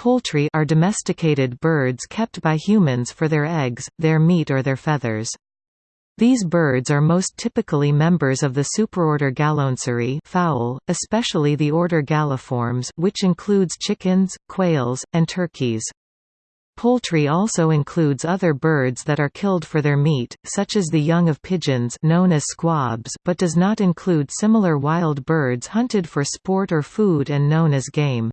Poultry are domesticated birds kept by humans for their eggs, their meat or their feathers. These birds are most typically members of the superorder Galloanserae fowl, especially the order Galliformes which includes chickens, quails, and turkeys. Poultry also includes other birds that are killed for their meat, such as the young of pigeons known as squabs but does not include similar wild birds hunted for sport or food and known as game.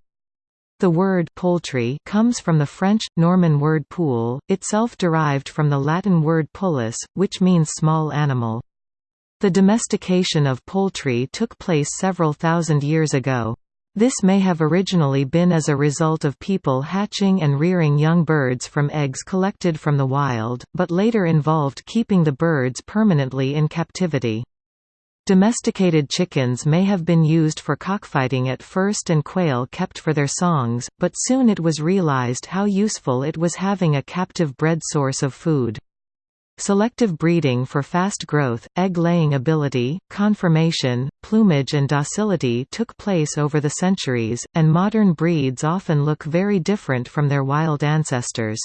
The word poultry comes from the French, Norman word poule, itself derived from the Latin word pullus, which means small animal. The domestication of poultry took place several thousand years ago. This may have originally been as a result of people hatching and rearing young birds from eggs collected from the wild, but later involved keeping the birds permanently in captivity. Domesticated chickens may have been used for cockfighting at first and quail kept for their songs, but soon it was realized how useful it was having a captive bred source of food. Selective breeding for fast growth, egg-laying ability, conformation, plumage and docility took place over the centuries, and modern breeds often look very different from their wild ancestors.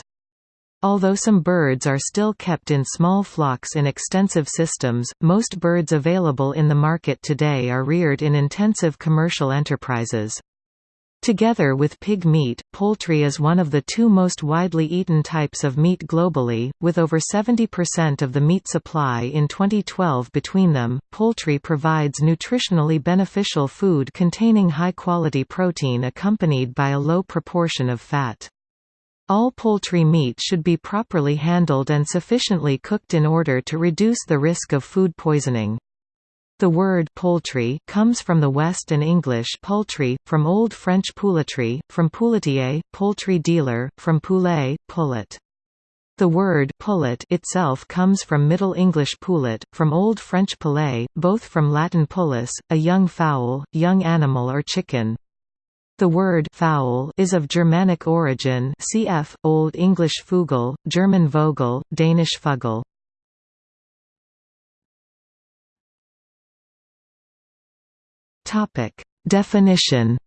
Although some birds are still kept in small flocks in extensive systems, most birds available in the market today are reared in intensive commercial enterprises. Together with pig meat, poultry is one of the two most widely eaten types of meat globally, with over 70% of the meat supply in 2012 between them. Poultry provides nutritionally beneficial food containing high quality protein accompanied by a low proportion of fat. All poultry meat should be properly handled and sufficiently cooked in order to reduce the risk of food poisoning. The word poultry comes from the West and English poultry, from Old French pouletry, from pouletier, poultry dealer, from poulet, pullet. The word pullet itself comes from Middle English poulet, from Old French poulet, both from Latin pullus, a young fowl, young animal or chicken. The word fowl is of Germanic origin cf. Old English fugel, German vogel, Danish. Topic Definition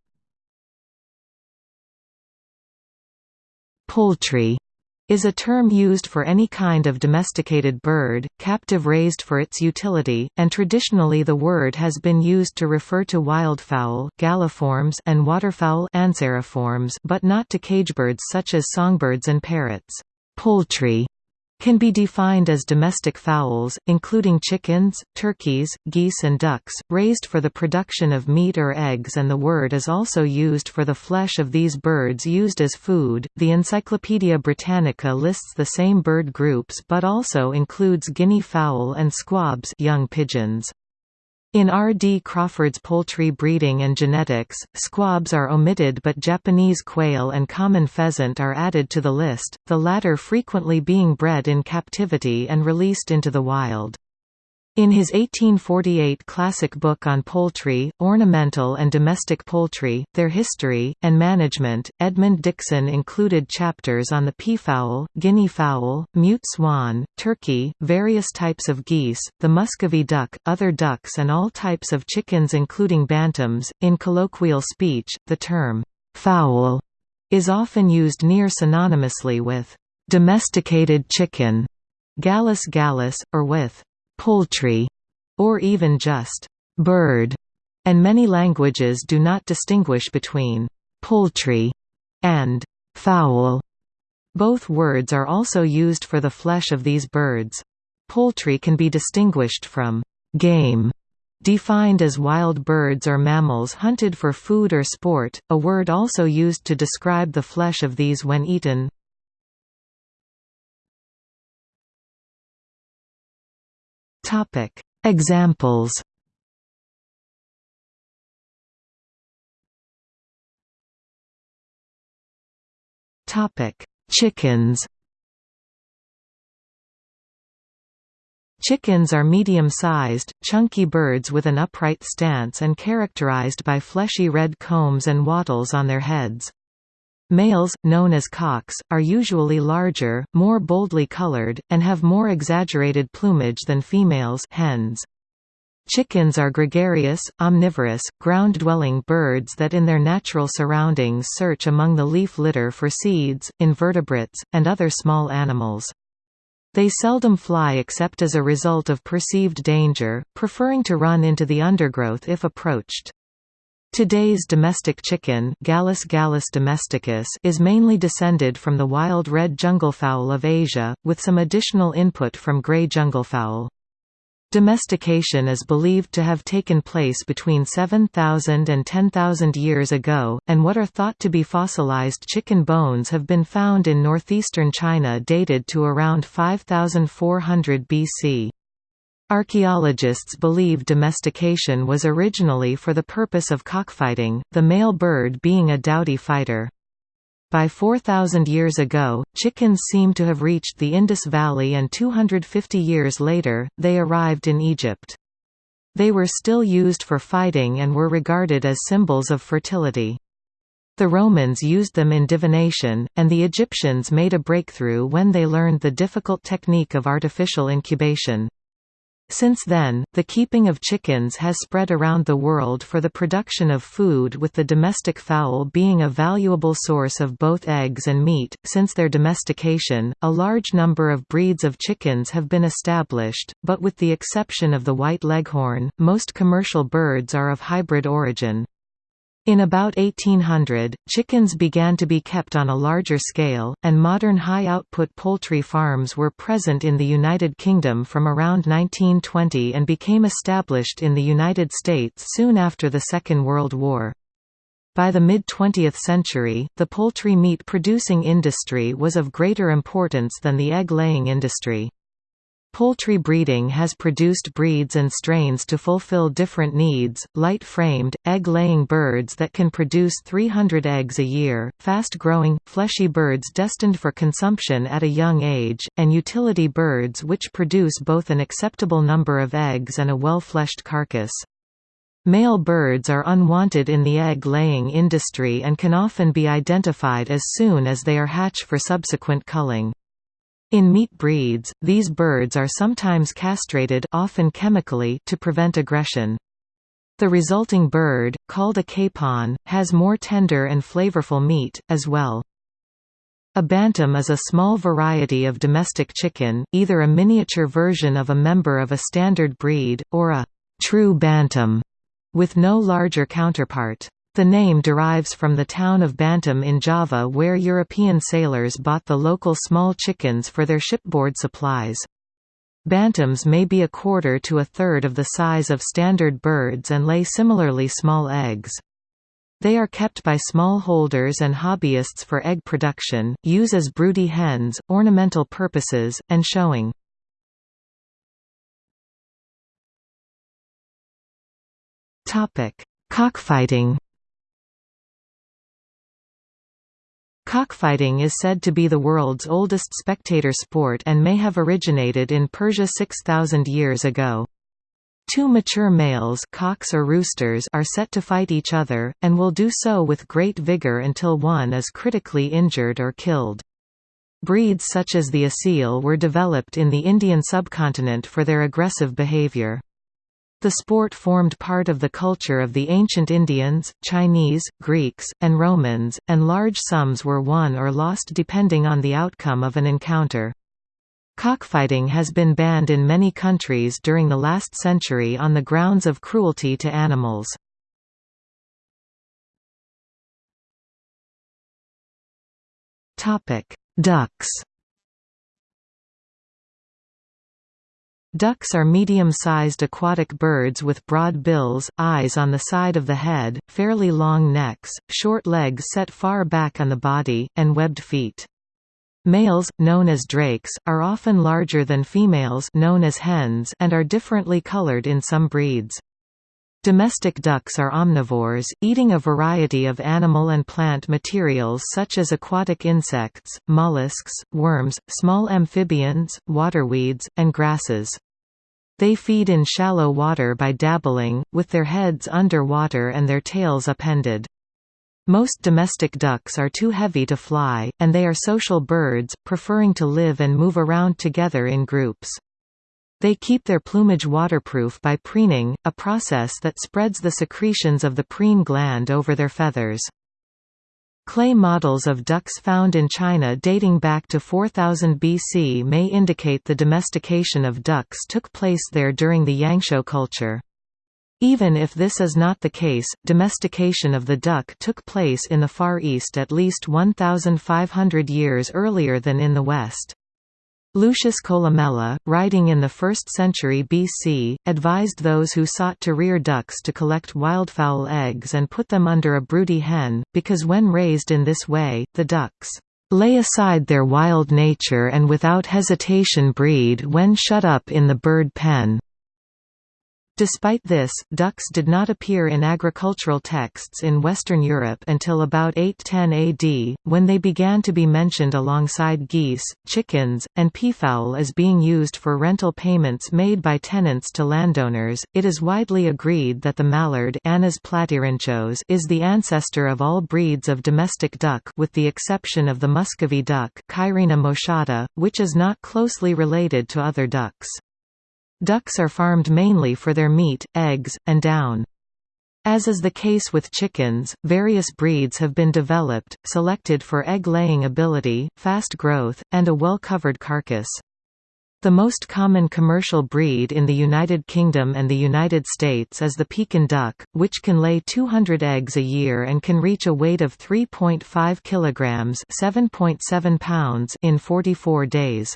Poultry is a term used for any kind of domesticated bird, captive raised for its utility, and traditionally the word has been used to refer to wildfowl galliforms and waterfowl anseriforms but not to cagebirds such as songbirds and parrots. Poultry can be defined as domestic fowls, including chickens, turkeys, geese and ducks, raised for the production of meat or eggs and the word is also used for the flesh of these birds used as food. The Encyclopaedia Britannica lists the same bird groups but also includes guinea fowl and squabs young pigeons. In R. D. Crawford's Poultry Breeding and Genetics, squabs are omitted but Japanese quail and common pheasant are added to the list, the latter frequently being bred in captivity and released into the wild. In his 1848 classic book on poultry, ornamental and domestic poultry, their history, and management, Edmund Dixon included chapters on the peafowl, guinea fowl, mute swan, turkey, various types of geese, the muscovy duck, other ducks and all types of chickens including bantams. In colloquial speech, the term, fowl, is often used near synonymously with domesticated chicken, gallus gallus, or with poultry, or even just bird, and many languages do not distinguish between poultry and fowl. Both words are also used for the flesh of these birds. Poultry can be distinguished from game, defined as wild birds or mammals hunted for food or sport, a word also used to describe the flesh of these when eaten. Topic. Examples. Topic. Chickens. Chickens are medium-sized, chunky birds with an upright stance and characterized by fleshy red combs and wattles on their heads. Males, known as cocks, are usually larger, more boldly colored, and have more exaggerated plumage than females hens. Chickens are gregarious, omnivorous, ground-dwelling birds that in their natural surroundings search among the leaf litter for seeds, invertebrates, and other small animals. They seldom fly except as a result of perceived danger, preferring to run into the undergrowth if approached. Today's domestic chicken Gallus gallus domesticus is mainly descended from the wild red junglefowl of Asia, with some additional input from grey junglefowl. Domestication is believed to have taken place between 7,000 and 10,000 years ago, and what are thought to be fossilized chicken bones have been found in northeastern China dated to around 5400 BC. Archaeologists believe domestication was originally for the purpose of cockfighting, the male bird being a doughty fighter. By 4,000 years ago, chickens seem to have reached the Indus Valley and 250 years later, they arrived in Egypt. They were still used for fighting and were regarded as symbols of fertility. The Romans used them in divination, and the Egyptians made a breakthrough when they learned the difficult technique of artificial incubation. Since then, the keeping of chickens has spread around the world for the production of food with the domestic fowl being a valuable source of both eggs and meat. Since their domestication, a large number of breeds of chickens have been established, but with the exception of the white leghorn, most commercial birds are of hybrid origin. In about 1800, chickens began to be kept on a larger scale, and modern high-output poultry farms were present in the United Kingdom from around 1920 and became established in the United States soon after the Second World War. By the mid-20th century, the poultry meat producing industry was of greater importance than the egg-laying industry. Poultry breeding has produced breeds and strains to fulfill different needs, light-framed, egg-laying birds that can produce 300 eggs a year, fast-growing, fleshy birds destined for consumption at a young age, and utility birds which produce both an acceptable number of eggs and a well-fleshed carcass. Male birds are unwanted in the egg-laying industry and can often be identified as soon as they are hatch for subsequent culling. In meat breeds, these birds are sometimes castrated often chemically to prevent aggression. The resulting bird, called a capon, has more tender and flavorful meat, as well. A bantam is a small variety of domestic chicken, either a miniature version of a member of a standard breed, or a true bantam, with no larger counterpart. The name derives from the town of Bantam in Java where European sailors bought the local small chickens for their shipboard supplies. Bantams may be a quarter to a third of the size of standard birds and lay similarly small eggs. They are kept by small holders and hobbyists for egg production, use as broody hens, ornamental purposes, and showing. Cockfighting Cockfighting is said to be the world's oldest spectator sport and may have originated in Persia 6,000 years ago. Two mature males cocks or roosters are set to fight each other, and will do so with great vigor until one is critically injured or killed. Breeds such as the Asil were developed in the Indian subcontinent for their aggressive behavior. The sport formed part of the culture of the ancient Indians, Chinese, Greeks, and Romans, and large sums were won or lost depending on the outcome of an encounter. Cockfighting has been banned in many countries during the last century on the grounds of cruelty to animals. Ducks Ducks are medium-sized aquatic birds with broad bills, eyes on the side of the head, fairly long necks, short legs set far back on the body, and webbed feet. Males, known as drakes, are often larger than females known as hens and are differently colored in some breeds. Domestic ducks are omnivores, eating a variety of animal and plant materials such as aquatic insects, mollusks, worms, small amphibians, waterweeds, and grasses. They feed in shallow water by dabbling, with their heads under water and their tails appended. Most domestic ducks are too heavy to fly, and they are social birds, preferring to live and move around together in groups. They keep their plumage waterproof by preening, a process that spreads the secretions of the preen gland over their feathers. Clay models of ducks found in China dating back to 4000 BC may indicate the domestication of ducks took place there during the Yangshao culture. Even if this is not the case, domestication of the duck took place in the Far East at least 1,500 years earlier than in the West. Lucius Columella, writing in the 1st century BC, advised those who sought to rear ducks to collect wildfowl eggs and put them under a broody hen, because when raised in this way, the ducks lay aside their wild nature and without hesitation breed when shut up in the bird pen. Despite this, ducks did not appear in agricultural texts in Western Europe until about 810 AD, when they began to be mentioned alongside geese, chickens, and peafowl as being used for rental payments made by tenants to landowners. It is widely agreed that the mallard Anas is the ancestor of all breeds of domestic duck with the exception of the Muscovy duck moschata, which is not closely related to other ducks. Ducks are farmed mainly for their meat, eggs, and down. As is the case with chickens, various breeds have been developed, selected for egg-laying ability, fast growth, and a well-covered carcass. The most common commercial breed in the United Kingdom and the United States is the Pekin duck, which can lay 200 eggs a year and can reach a weight of 3.5 kilograms (7.7 pounds) in 44 days.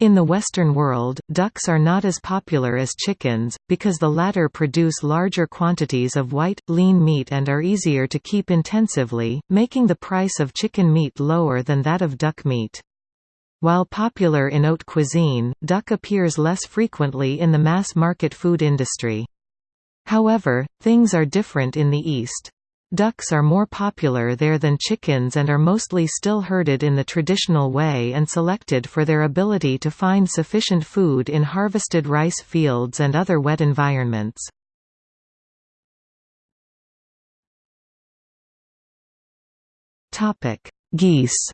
In the Western world, ducks are not as popular as chickens, because the latter produce larger quantities of white, lean meat and are easier to keep intensively, making the price of chicken meat lower than that of duck meat. While popular in haute cuisine, duck appears less frequently in the mass-market food industry. However, things are different in the East. Ducks are more popular there than chickens and are mostly still herded in the traditional way and selected for their ability to find sufficient food in harvested rice fields and other wet environments. Geese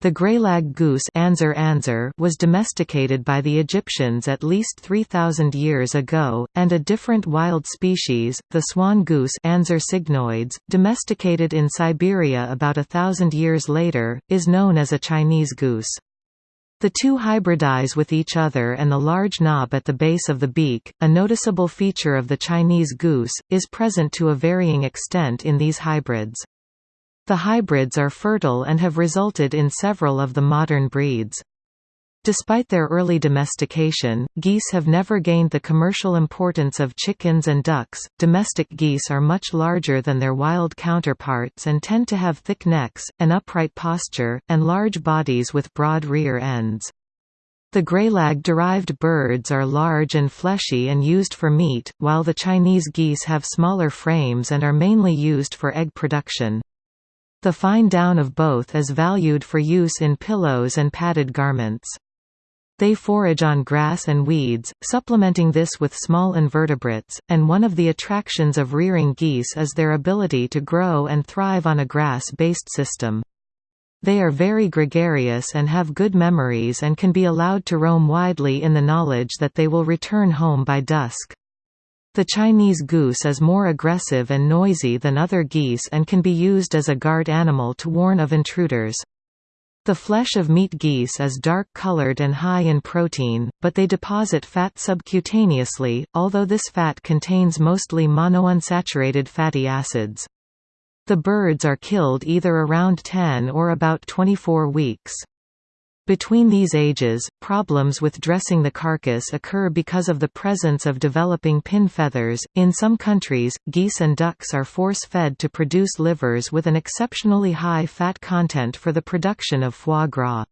The greylag goose Anser anser was domesticated by the Egyptians at least 3,000 years ago, and a different wild species, the swan goose Anser cygnoides, domesticated in Siberia about a thousand years later, is known as a Chinese goose. The two hybridize with each other and the large knob at the base of the beak, a noticeable feature of the Chinese goose, is present to a varying extent in these hybrids. The hybrids are fertile and have resulted in several of the modern breeds. Despite their early domestication, geese have never gained the commercial importance of chickens and ducks. Domestic geese are much larger than their wild counterparts and tend to have thick necks, an upright posture, and large bodies with broad rear ends. The greylag-derived birds are large and fleshy and used for meat, while the Chinese geese have smaller frames and are mainly used for egg production. The fine down of both is valued for use in pillows and padded garments. They forage on grass and weeds, supplementing this with small invertebrates, and one of the attractions of rearing geese is their ability to grow and thrive on a grass-based system. They are very gregarious and have good memories and can be allowed to roam widely in the knowledge that they will return home by dusk. The Chinese goose is more aggressive and noisy than other geese and can be used as a guard animal to warn of intruders. The flesh of meat geese is dark-colored and high in protein, but they deposit fat subcutaneously, although this fat contains mostly monounsaturated fatty acids. The birds are killed either around 10 or about 24 weeks. Between these ages, problems with dressing the carcass occur because of the presence of developing pin feathers. In some countries, geese and ducks are force fed to produce livers with an exceptionally high fat content for the production of foie gras.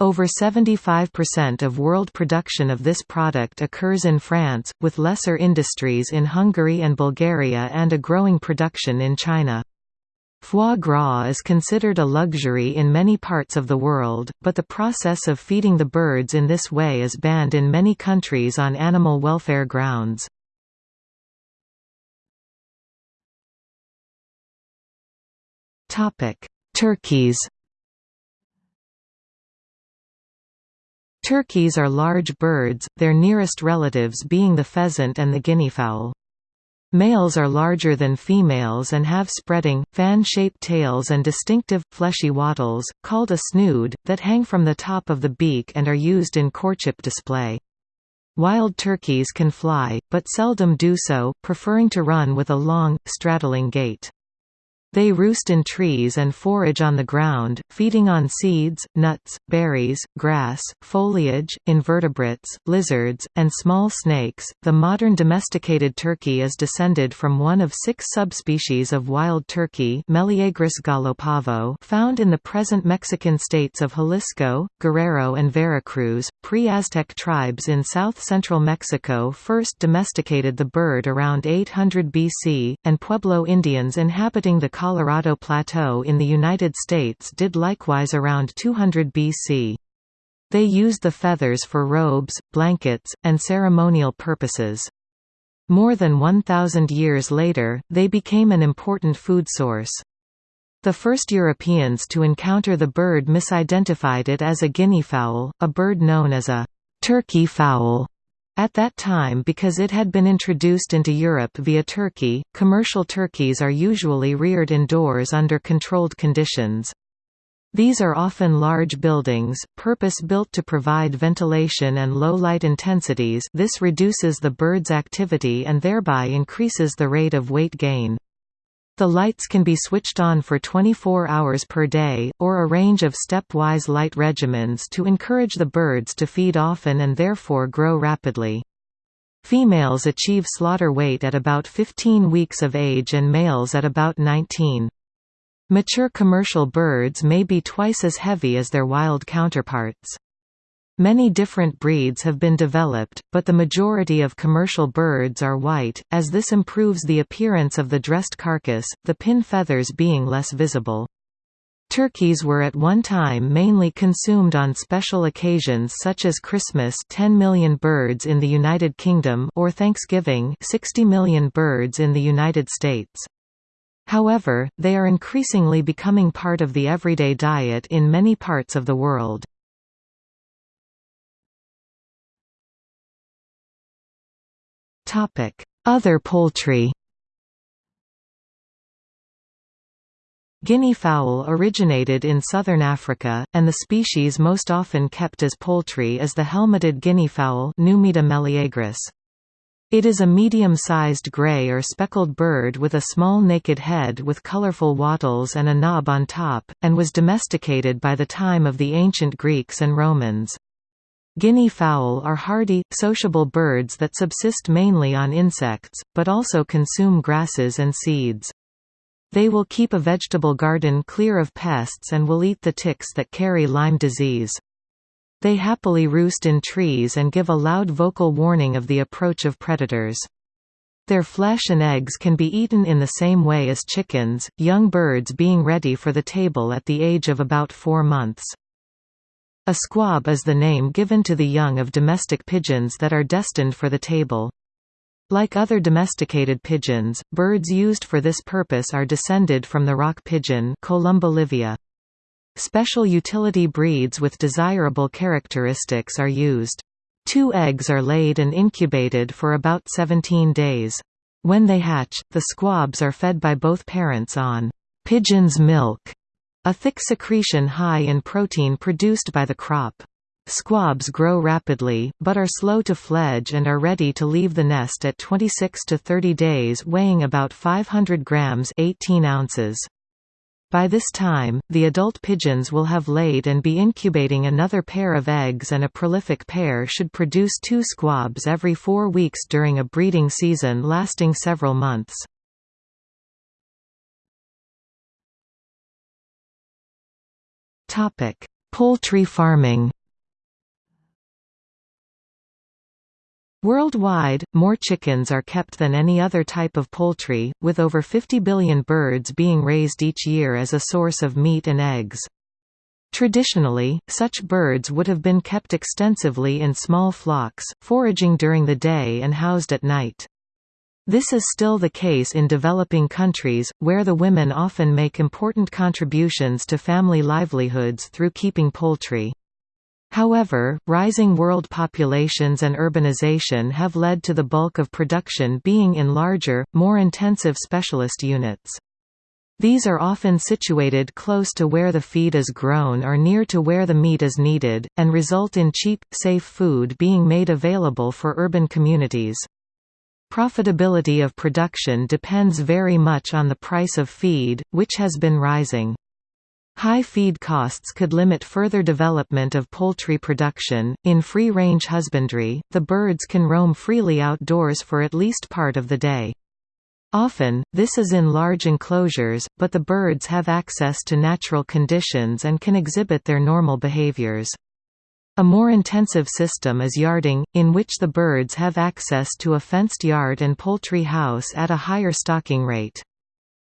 Over 75% of world production of this product occurs in France, with lesser industries in Hungary and Bulgaria and a growing production in China. Foie gras is considered a luxury in many parts of the world, but the process of feeding the birds in this way is banned in many countries on animal welfare grounds. Turkeys Turkeys are large birds, their nearest relatives being the pheasant and the guineafowl. Males are larger than females and have spreading, fan-shaped tails and distinctive, fleshy wattles, called a snood, that hang from the top of the beak and are used in courtship display. Wild turkeys can fly, but seldom do so, preferring to run with a long, straddling gait. They roost in trees and forage on the ground, feeding on seeds, nuts, berries, grass, foliage, invertebrates, lizards, and small snakes. The modern domesticated turkey is descended from one of six subspecies of wild turkey, Meleagris gallopavo, found in the present Mexican states of Jalisco, Guerrero, and Veracruz. Pre-Aztec tribes in south-central Mexico first domesticated the bird around 800 BC, and Pueblo Indians inhabiting the Colorado Plateau in the United States did likewise around 200 BC. They used the feathers for robes, blankets, and ceremonial purposes. More than 1,000 years later, they became an important food source. The first Europeans to encounter the bird misidentified it as a guinea fowl, a bird known as a turkey fowl. At that time because it had been introduced into Europe via Turkey, commercial turkeys are usually reared indoors under controlled conditions. These are often large buildings, purpose-built to provide ventilation and low light intensities this reduces the bird's activity and thereby increases the rate of weight gain. The lights can be switched on for 24 hours per day, or a range of stepwise light regimens to encourage the birds to feed often and therefore grow rapidly. Females achieve slaughter weight at about 15 weeks of age and males at about 19. Mature commercial birds may be twice as heavy as their wild counterparts. Many different breeds have been developed, but the majority of commercial birds are white, as this improves the appearance of the dressed carcass, the pin feathers being less visible. Turkeys were at one time mainly consumed on special occasions such as Christmas 10 million birds in the United Kingdom or Thanksgiving 60 million birds in the United States. However, they are increasingly becoming part of the everyday diet in many parts of the world. Other poultry Guinea fowl originated in southern Africa, and the species most often kept as poultry is the helmeted guinea fowl. It is a medium-sized gray or speckled bird with a small naked head with colorful wattles and a knob on top, and was domesticated by the time of the ancient Greeks and Romans. Guinea fowl are hardy, sociable birds that subsist mainly on insects, but also consume grasses and seeds. They will keep a vegetable garden clear of pests and will eat the ticks that carry Lyme disease. They happily roost in trees and give a loud vocal warning of the approach of predators. Their flesh and eggs can be eaten in the same way as chickens, young birds being ready for the table at the age of about four months. A squab is the name given to the young of domestic pigeons that are destined for the table. Like other domesticated pigeons, birds used for this purpose are descended from the rock pigeon Columba livia. Special utility breeds with desirable characteristics are used. Two eggs are laid and incubated for about 17 days. When they hatch, the squabs are fed by both parents on pigeon's milk a thick secretion high in protein produced by the crop. Squabs grow rapidly, but are slow to fledge and are ready to leave the nest at 26 to 30 days weighing about 500 grams 18 ounces. By this time, the adult pigeons will have laid and be incubating another pair of eggs and a prolific pair should produce two squabs every four weeks during a breeding season lasting several months. Topic: Poultry farming. Worldwide, more chickens are kept than any other type of poultry, with over 50 billion birds being raised each year as a source of meat and eggs. Traditionally, such birds would have been kept extensively in small flocks, foraging during the day and housed at night. This is still the case in developing countries, where the women often make important contributions to family livelihoods through keeping poultry. However, rising world populations and urbanization have led to the bulk of production being in larger, more intensive specialist units. These are often situated close to where the feed is grown or near to where the meat is needed, and result in cheap, safe food being made available for urban communities. Profitability of production depends very much on the price of feed, which has been rising. High feed costs could limit further development of poultry production. In free range husbandry, the birds can roam freely outdoors for at least part of the day. Often, this is in large enclosures, but the birds have access to natural conditions and can exhibit their normal behaviors. A more intensive system is yarding, in which the birds have access to a fenced yard and poultry house at a higher stocking rate.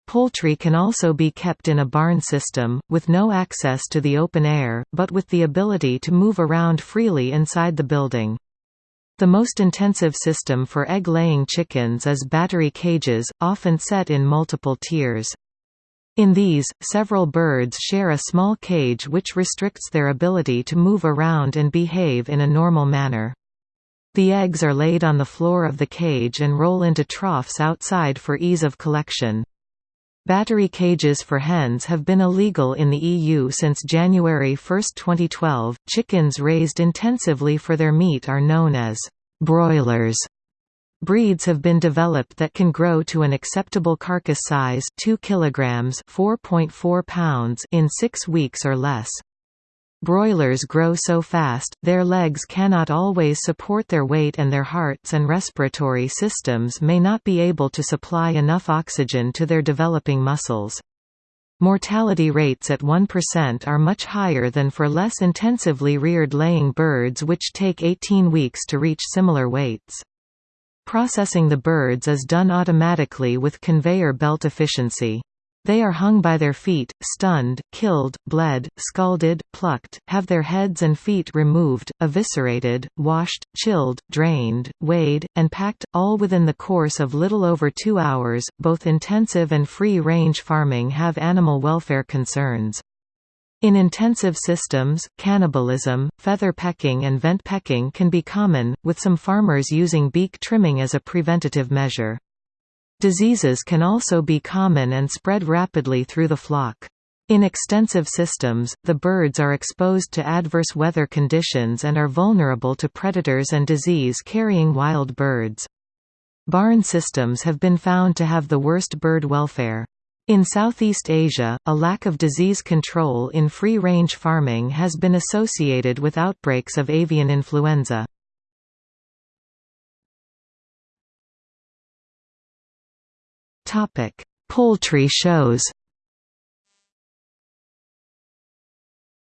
Poultry can also be kept in a barn system, with no access to the open air, but with the ability to move around freely inside the building. The most intensive system for egg-laying chickens is battery cages, often set in multiple tiers. In these, several birds share a small cage which restricts their ability to move around and behave in a normal manner. The eggs are laid on the floor of the cage and roll into troughs outside for ease of collection. Battery cages for hens have been illegal in the EU since January 1, 2012. Chickens raised intensively for their meat are known as broilers. Breeds have been developed that can grow to an acceptable carcass size 2 kilograms 4.4 pounds in 6 weeks or less. Broilers grow so fast, their legs cannot always support their weight and their hearts and respiratory systems may not be able to supply enough oxygen to their developing muscles. Mortality rates at 1% are much higher than for less intensively reared laying birds which take 18 weeks to reach similar weights. Processing the birds is done automatically with conveyor belt efficiency. They are hung by their feet, stunned, killed, bled, scalded, plucked, have their heads and feet removed, eviscerated, washed, chilled, drained, weighed, and packed, all within the course of little over two hours. Both intensive and free range farming have animal welfare concerns. In intensive systems, cannibalism, feather pecking and vent pecking can be common, with some farmers using beak trimming as a preventative measure. Diseases can also be common and spread rapidly through the flock. In extensive systems, the birds are exposed to adverse weather conditions and are vulnerable to predators and disease-carrying wild birds. Barn systems have been found to have the worst bird welfare. In Southeast Asia, a lack of disease control in free-range farming has been associated with outbreaks of avian influenza. Poultry shows.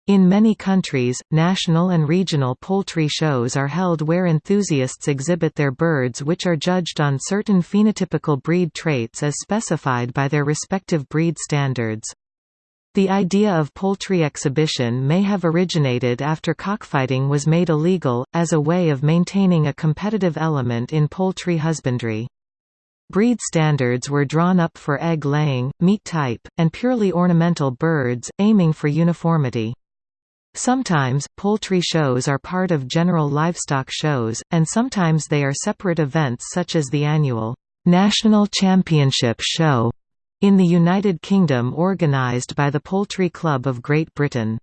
In many countries, national and regional poultry shows are held where enthusiasts exhibit their birds which are judged on certain phenotypical breed traits as specified by their respective breed standards. The idea of poultry exhibition may have originated after cockfighting was made illegal, as a way of maintaining a competitive element in poultry husbandry. Breed standards were drawn up for egg-laying, meat type, and purely ornamental birds, aiming for uniformity. Sometimes, poultry shows are part of general livestock shows, and sometimes they are separate events such as the annual National Championship Show in the United Kingdom organised by the Poultry Club of Great Britain.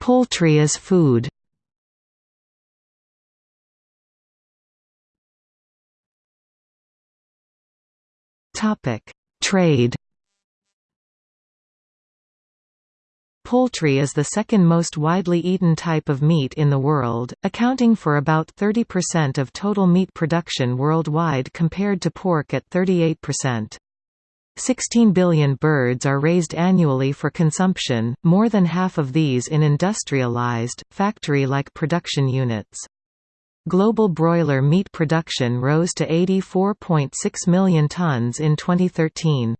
Poultry as food Topic: Trade. Poultry is the second most widely eaten type of meat in the world, accounting for about 30% of total meat production worldwide compared to pork at 38%. 16 billion birds are raised annually for consumption, more than half of these in industrialized, factory-like production units. Global broiler meat production rose to 84.6 million tons in 2013.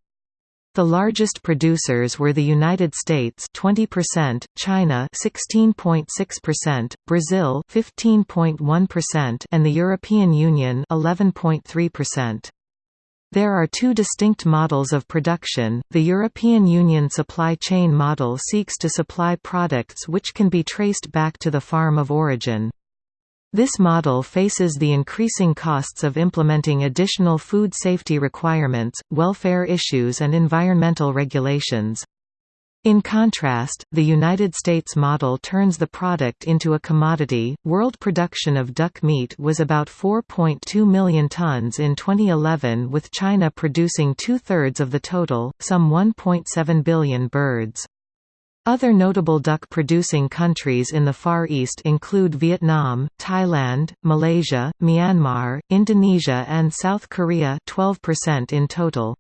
The largest producers were the United States 20%, China 16.6%, Brazil 15.1% and the European Union 11.3%. There are two distinct models of production. The European Union supply chain model seeks to supply products which can be traced back to the farm of origin. This model faces the increasing costs of implementing additional food safety requirements, welfare issues and environmental regulations. In contrast, the United States model turns the product into a commodity. World production of duck meat was about 4.2 million tons in 2011, with China producing two thirds of the total, some 1.7 billion birds. Other notable duck-producing countries in the Far East include Vietnam, Thailand, Malaysia, Myanmar, Indonesia and South Korea 12% in total.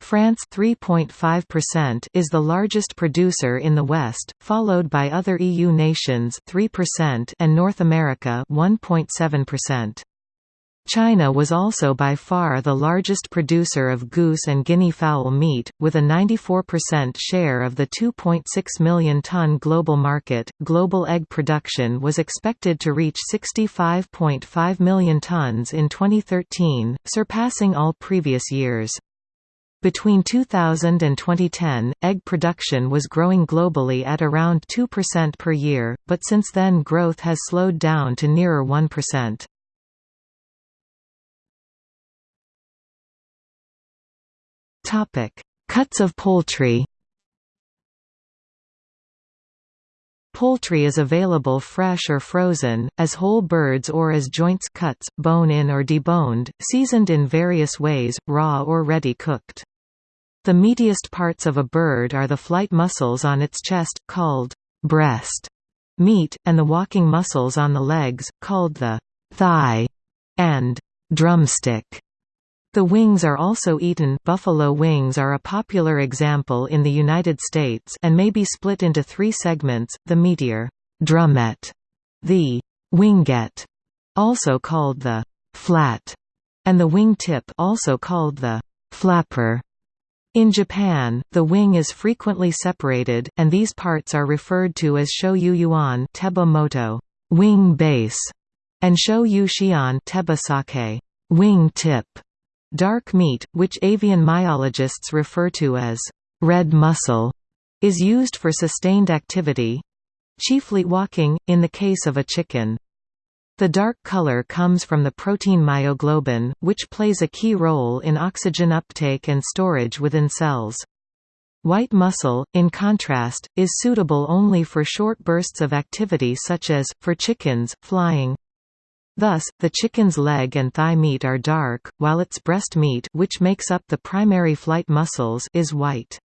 France 3.5% is the largest producer in the West, followed by other EU nations 3% and North America 1.7%. China was also by far the largest producer of goose and guinea fowl meat, with a 94% share of the 2.6 million ton global market. Global egg production was expected to reach 65.5 million tons in 2013, surpassing all previous years. Between 2000 and 2010, egg production was growing globally at around 2% per year, but since then growth has slowed down to nearer 1%. Topic: Cuts of poultry. Poultry is available fresh or frozen, as whole birds or as joints cuts, bone-in or deboned, seasoned in various ways, raw or ready cooked. The meatiest parts of a bird are the flight muscles on its chest, called breast meat, and the walking muscles on the legs, called the thigh and drumstick. The wings are also eaten buffalo wings are a popular example in the United States and may be split into three segments, the meatier drumette, the wingette, also called the flat, and the wing tip also called the flapper. In Japan, the wing is frequently separated, and these parts are referred to as shoyu-yuan teba moto, wing base, and shoyu-shion teba sake, wing tip. Dark meat, which avian myologists refer to as red muscle, is used for sustained activity—chiefly walking, in the case of a chicken. The dark color comes from the protein myoglobin, which plays a key role in oxygen uptake and storage within cells. White muscle, in contrast, is suitable only for short bursts of activity such as, for chickens, flying. Thus, the chicken's leg and thigh meat are dark, while its breast meat which makes up the primary flight muscles is white.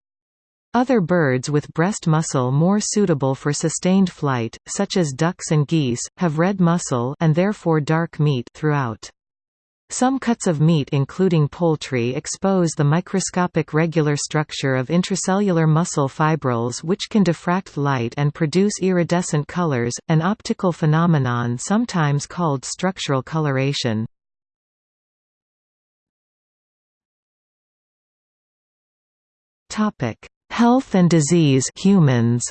Other birds with breast muscle more suitable for sustained flight, such as ducks and geese, have red muscle and therefore dark meat throughout. Some cuts of meat including poultry expose the microscopic regular structure of intracellular muscle fibrils which can diffract light and produce iridescent colors, an optical phenomenon sometimes called structural coloration. Health and disease humans.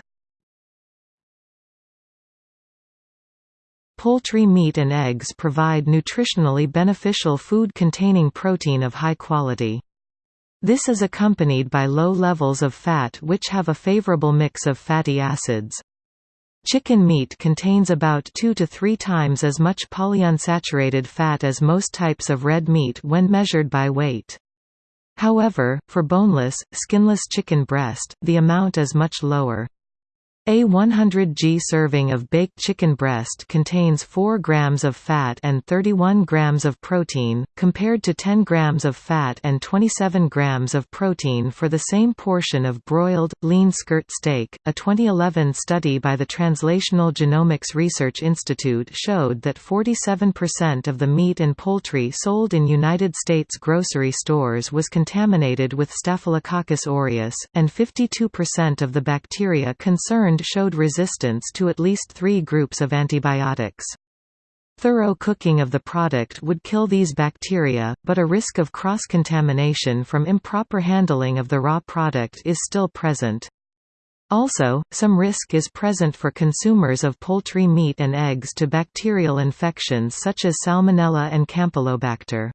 Poultry meat and eggs provide nutritionally beneficial food containing protein of high quality. This is accompanied by low levels of fat which have a favorable mix of fatty acids. Chicken meat contains about 2 to 3 times as much polyunsaturated fat as most types of red meat when measured by weight. However, for boneless, skinless chicken breast, the amount is much lower. A 100 g serving of baked chicken breast contains 4 grams of fat and 31 grams of protein, compared to 10 grams of fat and 27 grams of protein for the same portion of broiled, lean skirt steak. A 2011 study by the Translational Genomics Research Institute showed that 47% of the meat and poultry sold in United States grocery stores was contaminated with Staphylococcus aureus, and 52% of the bacteria concerned showed resistance to at least three groups of antibiotics. Thorough cooking of the product would kill these bacteria, but a risk of cross-contamination from improper handling of the raw product is still present. Also, some risk is present for consumers of poultry meat and eggs to bacterial infections such as Salmonella and Campylobacter.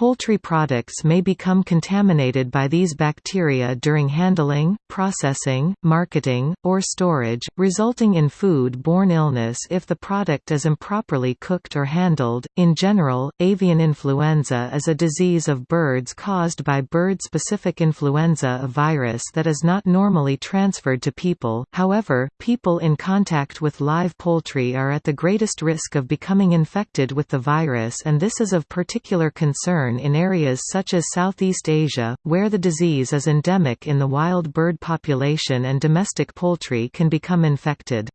Poultry products may become contaminated by these bacteria during handling, processing, marketing, or storage, resulting in food-borne illness if the product is improperly cooked or handled. In general, avian influenza is a disease of birds caused by bird-specific influenza virus that is not normally transferred to people. However, people in contact with live poultry are at the greatest risk of becoming infected with the virus and this is of particular concern in areas such as Southeast Asia, where the disease is endemic in the wild bird population and domestic poultry can become infected.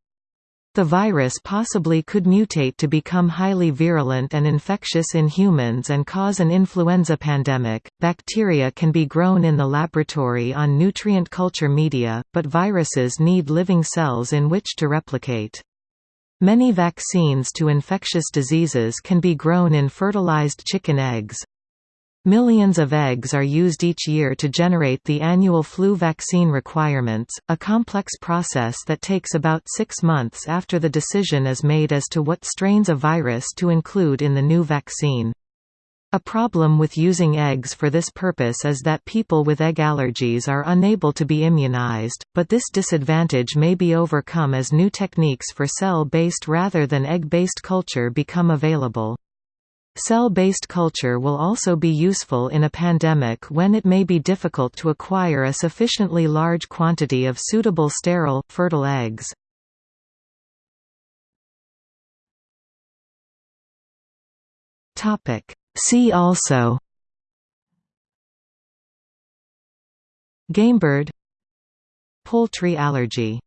The virus possibly could mutate to become highly virulent and infectious in humans and cause an influenza pandemic. Bacteria can be grown in the laboratory on nutrient culture media, but viruses need living cells in which to replicate. Many vaccines to infectious diseases can be grown in fertilized chicken eggs. Millions of eggs are used each year to generate the annual flu vaccine requirements, a complex process that takes about six months after the decision is made as to what strains of virus to include in the new vaccine. A problem with using eggs for this purpose is that people with egg allergies are unable to be immunized, but this disadvantage may be overcome as new techniques for cell-based rather than egg-based culture become available. Cell-based culture will also be useful in a pandemic when it may be difficult to acquire a sufficiently large quantity of suitable sterile, fertile eggs. See also Gamebird Poultry allergy